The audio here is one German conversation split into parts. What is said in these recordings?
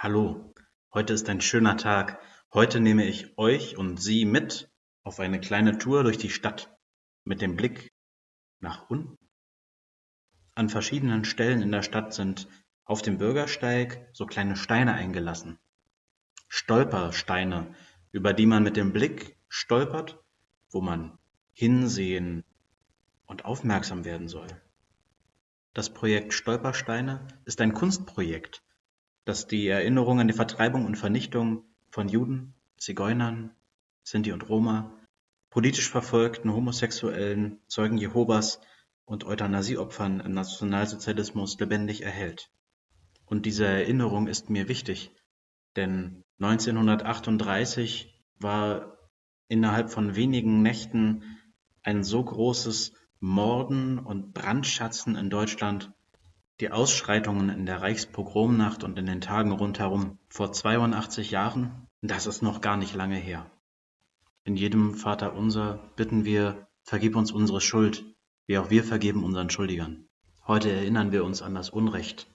Hallo, heute ist ein schöner Tag. Heute nehme ich euch und Sie mit auf eine kleine Tour durch die Stadt mit dem Blick nach unten. An verschiedenen Stellen in der Stadt sind auf dem Bürgersteig so kleine Steine eingelassen. Stolpersteine, über die man mit dem Blick stolpert, wo man hinsehen und aufmerksam werden soll. Das Projekt Stolpersteine ist ein Kunstprojekt, das die Erinnerung an die Vertreibung und Vernichtung von Juden, Zigeunern, Sinti und Roma, politisch verfolgten Homosexuellen, Zeugen Jehovas und Euthanasieopfern im Nationalsozialismus lebendig erhält. Und diese Erinnerung ist mir wichtig, denn 1938 war innerhalb von wenigen Nächten ein so großes Morden und Brandschatzen in Deutschland die Ausschreitungen in der Reichspogromnacht und in den Tagen rundherum vor 82 Jahren, das ist noch gar nicht lange her. In jedem Vaterunser bitten wir, vergib uns unsere Schuld, wie auch wir vergeben unseren Schuldigern. Heute erinnern wir uns an das Unrecht,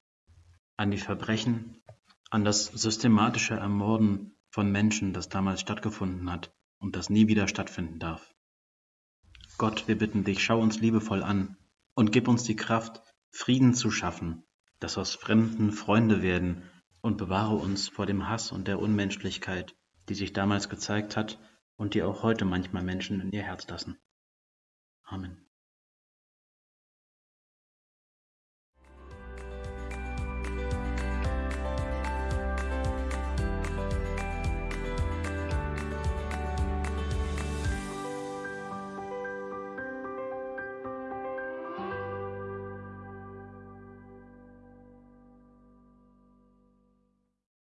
an die Verbrechen, an das systematische Ermorden von Menschen, das damals stattgefunden hat und das nie wieder stattfinden darf. Gott, wir bitten dich, schau uns liebevoll an und gib uns die Kraft, Frieden zu schaffen, dass aus Fremden Freunde werden und bewahre uns vor dem Hass und der Unmenschlichkeit, die sich damals gezeigt hat und die auch heute manchmal Menschen in ihr Herz lassen. Amen.